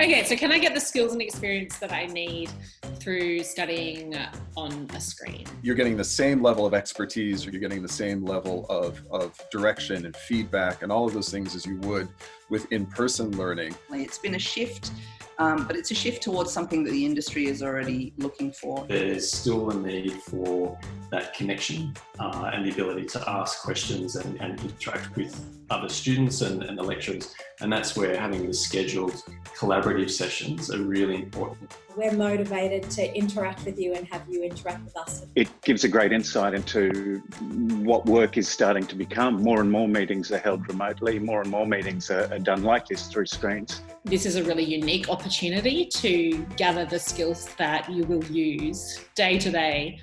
Okay, so can I get the skills and experience that I need through studying on a screen? You're getting the same level of expertise or you're getting the same level of, of direction and feedback and all of those things as you would with in-person learning. It's been a shift um, but it's a shift towards something that the industry is already looking for. There's still a need for that connection uh, and the ability to ask questions and, and interact with other students and, and, the lecturers. And that's where having the scheduled collaborative sessions are really important. We're motivated to interact with you and have you interact with us. It gives a great insight into what work is starting to become. More and more meetings are held remotely, more and more meetings are, are done like this through screens. This is a really unique opportunity to gather the skills that you will use day to day